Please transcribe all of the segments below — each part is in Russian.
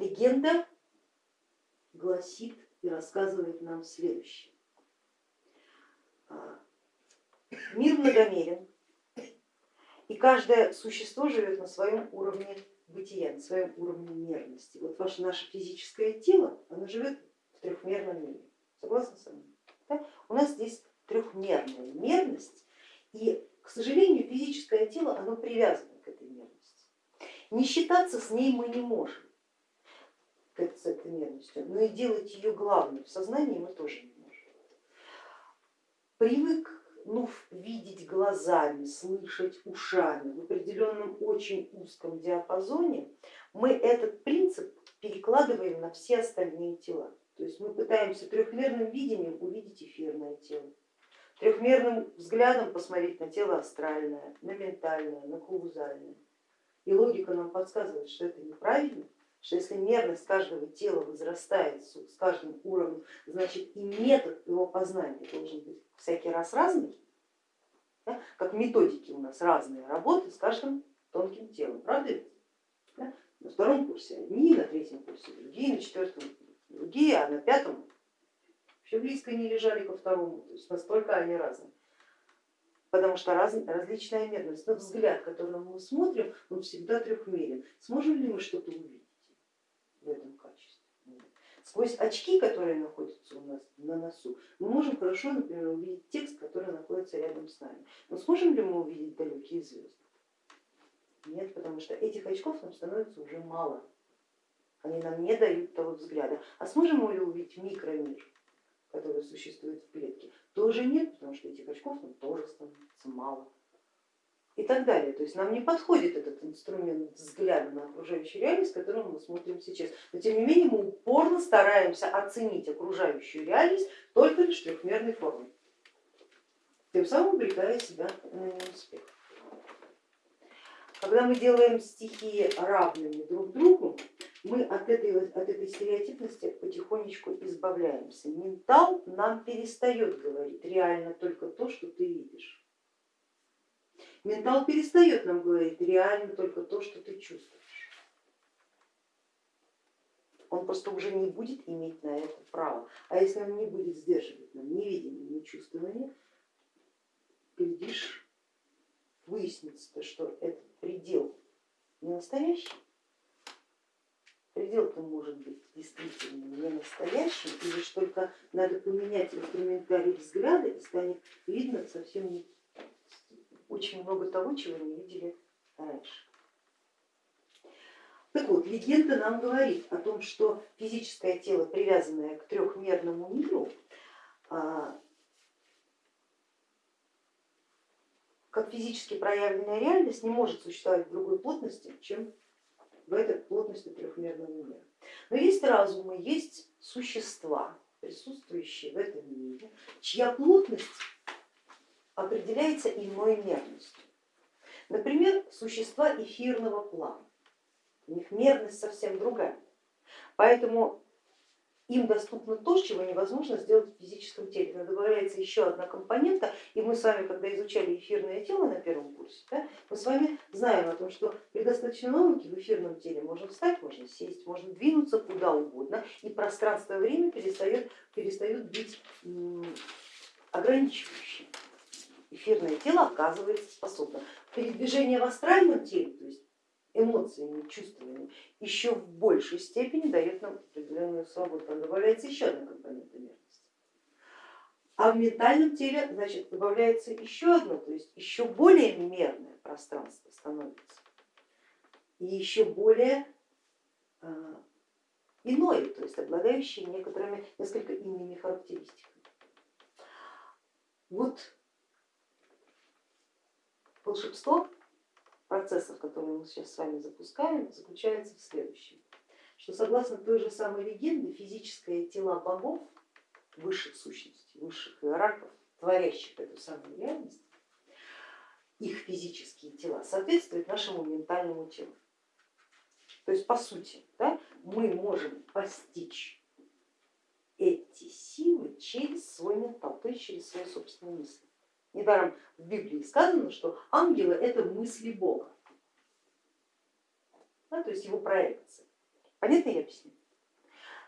легенда гласит и рассказывает нам следующее. А, мир многомерен, и каждое существо живет на своем уровне бытия, на своем уровне мерности. Вот ваше наше физическое тело, оно живет в трехмерном мире. Согласны со мной? Да? У нас здесь трехмерная мерность, и, к сожалению, физическое тело, оно привязано к этой мерности. Не считаться с ней мы не можем, с этой мерностью, но и делать ее главной в сознании мы тоже не можем. Привык ну, видеть глазами, слышать ушами в определенном очень узком диапазоне, мы этот принцип перекладываем на все остальные тела. То есть мы пытаемся трехмерным видением увидеть эфирное тело, трехмерным взглядом посмотреть на тело астральное, на ментальное, на каузальное. И логика нам подсказывает, что это неправильно, что если мерность каждого тела возрастает с каждым уровнем, значит и метод его познания должен быть всякий раз разный, да? как методики у нас разные работы с каждым тонким телом, правда? Да? На втором курсе одни, на третьем курсе другие, на четвертом другие, а на пятом вообще близко не лежали ко второму, то есть настолько они разные. Потому что раз, различная мерность, но взгляд, которым мы смотрим, он всегда трехмерен. Сможем ли мы что-то увидеть в этом качестве? Сквозь очки, которые находятся у нас на носу, мы можем хорошо, например, увидеть текст, который находится рядом с нами. Но сможем ли мы увидеть далекие звезды? Нет, потому что этих очков нам становится уже мало они нам не дают того взгляда. А сможем мы увидеть микромир, который существует в клетке? Тоже нет, потому что этих очков нам тоже становится мало. И так далее. То есть нам не подходит этот инструмент взгляда на окружающую реальность, которым мы смотрим сейчас. Но тем не менее мы упорно стараемся оценить окружающую реальность только лишь трехмерной формой, тем самым обрекая себя на неуспех. Когда мы делаем стихии равными друг другу, мы от этой, от этой стереотипности потихонечку избавляемся. Ментал нам перестает говорить реально только то, что ты видишь. Ментал перестает нам говорить реально только то, что ты чувствуешь. Он просто уже не будет иметь на это право. А если он не будет сдерживать нам ни видение, ни глядишь, выяснится, что этот предел не настоящий, предел-то может быть действительно не настоящим, и лишь только надо поменять инструментарий взгляда и станет видно совсем не, очень много того, чего не видели раньше. Так вот, легенда нам говорит о том, что физическое тело, привязанное к трехмерному миру, а, как физически проявленная реальность не может существовать в другой плотности, чем в этой плотности трехмерного мира. Но есть разумы, есть существа, присутствующие в этом мире, чья плотность определяется иной мерностью. Например, существа эфирного плана, у них мерность совсем другая. Поэтому им доступно то, чего невозможно сделать в физическом теле. Но добавляется еще одна компонента, и мы с вами, когда изучали эфирное тело на первом курсе, да, мы с вами знаем о том, что при достаточной науке в эфирном теле можно встать, можно сесть, можно двинуться куда угодно, и пространство и время перестает, перестают быть ограничивающим. Эфирное тело оказывается способно. Передвижение в астральном теле, то есть эмоциями, чувствами, еще в большей степени дает нам определенную свободу. Там добавляется еще одна компонента мерности. А в ментальном теле значит, добавляется еще одно, то есть еще более мерное пространство становится и еще более э, иное, то есть обладающее некоторыми несколько иными характеристиками. Вот волшебство процессов, которые мы сейчас с вами запускаем, заключается в следующем, что согласно той же самой легенде физическое тела богов, высших сущностей, высших иерархов, творящих эту самую реальность, их физические тела соответствуют нашему ментальному телу. То есть по сути да, мы можем постичь эти силы через свой ментал, то есть через свои собственные мысли. Недаром в Библии сказано, что ангелы это мысли Бога, да, то есть его проекция. Понятно я объясню?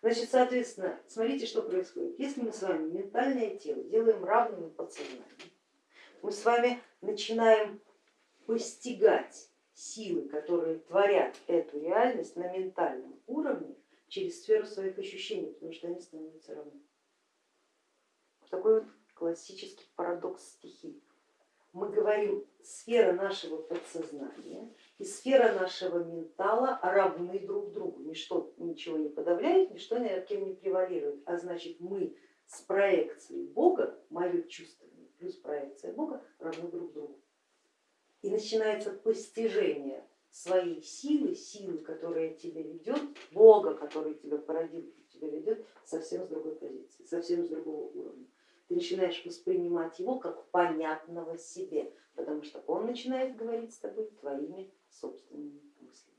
Значит, соответственно, смотрите, что происходит. Если мы с вами ментальное тело делаем равным подсознанием, мы с вами начинаем постигать силы, которые творят эту реальность на ментальном уровне через сферу своих ощущений, потому что они становятся равны. Такой вот классический парадокс стихий. Мы говорим, сфера нашего подсознания и сфера нашего ментала равны друг другу. Ничто ничего не подавляет, ничто ни над кем не превалирует. А значит мы с проекцией Бога, мое чувствование плюс проекция Бога равны друг другу. И начинается постижение своей силы, силы, которая тебя ведет, Бога, который тебя породил, тебя ведет совсем с другой позиции, совсем с другого уровня. Ты начинаешь воспринимать его как понятного себе, потому что он начинает говорить с тобой твоими собственными мыслями.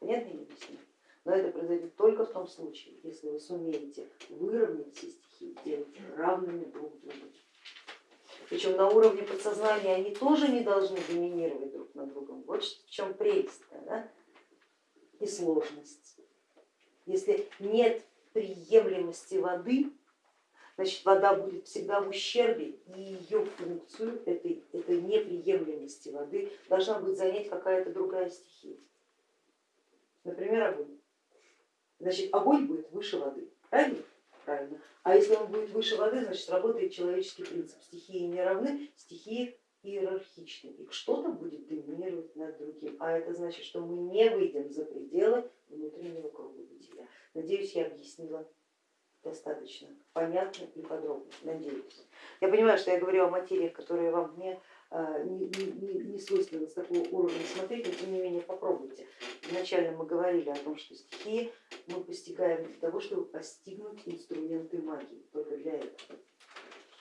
Понятно я объясню? Но это произойдет только в том случае, если вы сумеете выровнять все стихии, сделать равными друг другу. Причем на уровне подсознания они тоже не должны доминировать друг над другом. Вот в чем прелесть да? и сложность. Если нет приемлемости воды, значит вода будет всегда в ущербе и ее функцию этой, этой неприемлемости воды должна будет занять какая-то другая стихия. Например, огонь. Значит, огонь будет выше воды, правильно? Правильно. А если он будет выше воды, значит работает человеческий принцип. Стихии не равны, стихии иерархичны, и что-то будет доминировать над другим. А это значит, что мы не выйдем за пределы внутреннего круга бытия. Надеюсь, я объяснила достаточно понятно и подробно, надеюсь. Я понимаю, что я говорю о материях, которые вам не, а, не, не, не свойственно с такого уровня смотреть, но тем не менее попробуйте. Вначале мы говорили о том, что стихии мы постигаем для того, чтобы постигнуть инструменты магии, только для этого.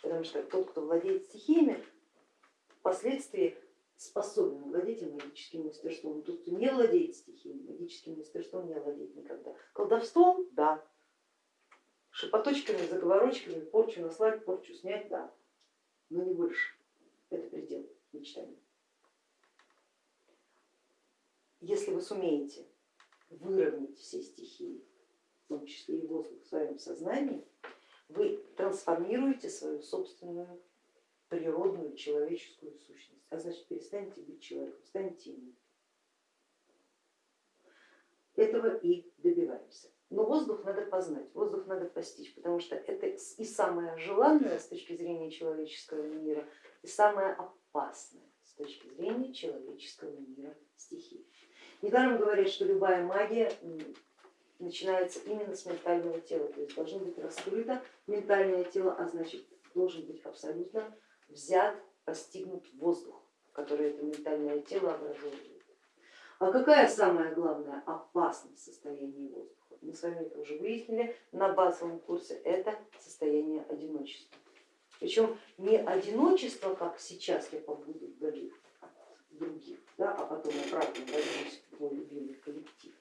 Потому что тот, кто владеет стихиями, впоследствии способен владеть магическим мастерством. Тот, кто не владеет стихией, магическим мастерством не владеет никогда. Колдовством, да, шепоточками, заговорочками, порчу наслать, порчу снять, да, но не больше. Это предел мечтаний. Если вы сумеете выровнять все стихии, в том числе и воздух в своем сознании, вы трансформируете свою собственную природную человеческую сущность, а значит перестанете быть человеком, станете им. Этого и добиваемся. Но воздух надо познать, воздух надо постичь, потому что это и самое желанное с точки зрения человеческого мира, и самое опасное с точки зрения человеческого мира стихии. Недаром говорят, что любая магия начинается именно с ментального тела, то есть должно быть раскрыто ментальное тело, а значит должен быть абсолютно взят, постигнут воздух, который это ментальное тело образует. А какая самая главная опасность состояния воздуха? Мы с вами уже выяснили на базовом курсе, это состояние одиночества. Причем не одиночество, как сейчас я побуду вдали других, да, а потом обратно вернусь в мой любимый коллектив,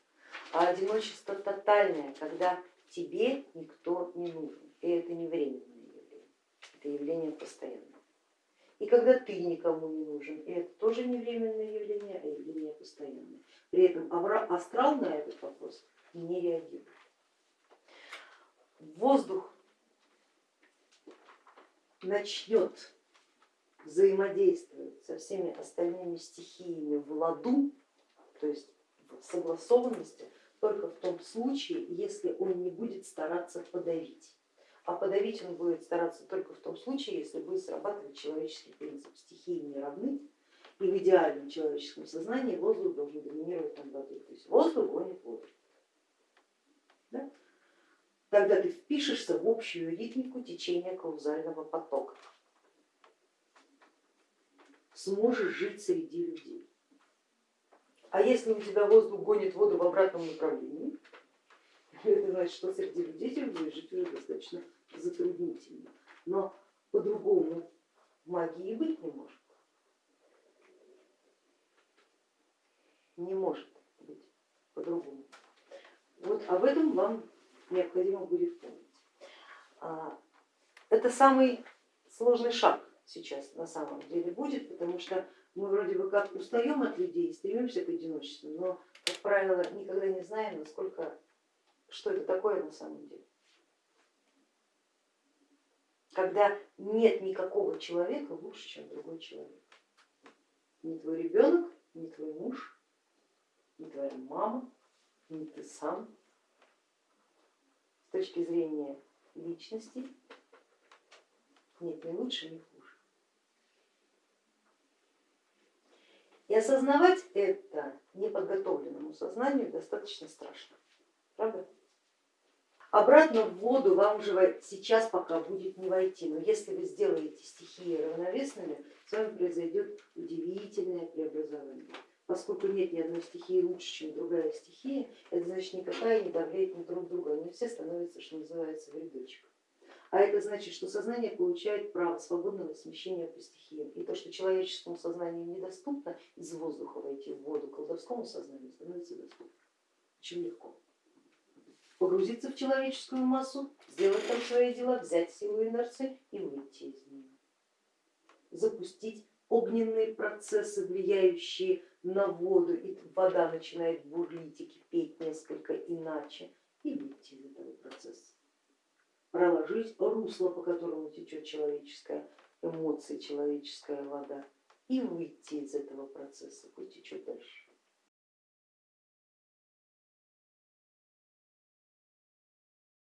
а одиночество тотальное, когда тебе никто не нужен. И это не временное явление, это явление постоянное. И когда ты никому не нужен, и это тоже не временное явление, а явление постоянное. При этом астрал на этот вопрос не реагирует. Воздух начнет взаимодействовать со всеми остальными стихиями в ладу, то есть в согласованности, только в том случае, если он не будет стараться подавить. А подавить он будет стараться только в том случае, если будет срабатывать человеческий принцип. Стихии не равны, и в идеальном человеческом сознании воздух должен доминировать над водой. То есть воздух гонит воду да, тогда ты впишешься в общую ритмику течения каузального потока, сможешь жить среди людей. А если у тебя воздух гонит воду в обратном направлении, это значит, что среди людей тебе будет жить уже достаточно затруднительно. Но по-другому магии быть не может. Не может об этом вам необходимо будет помнить. А, это самый сложный шаг сейчас на самом деле будет, потому что мы вроде бы как устаем от людей, стремимся к одиночеству, но, как правило, никогда не знаем, насколько, что это такое на самом деле. Когда нет никакого человека лучше, чем другой человек. Ни твой ребенок, ни твой муж, ни твоя мама, ни ты сам. Точки зрения личности нет ни лучше, ни хуже. И осознавать это неподготовленному сознанию достаточно страшно, правда? Обратно в воду вам уже сейчас пока будет не войти, но если вы сделаете стихии равновесными, с вами произойдет удивительное преобразование. Поскольку нет ни одной стихии лучше, чем другая стихия, это значит никакая не давляет на друг друга, они все становятся, что называется, в рядочек. А это значит, что сознание получает право свободного смещения по стихиям. И то, что человеческому сознанию недоступно из воздуха войти в воду, колдовскому сознанию становится доступно. Очень легко. Погрузиться в человеческую массу, сделать там свои дела, взять силу инерции и выйти из нее. Запустить огненные процессы, влияющие на воду, и вода начинает бурлить и кипеть несколько иначе, и выйти из этого процесса проложить русло, по которому течет человеческая эмоция, человеческая вода. И выйти из этого процесса, пусть течет дальше.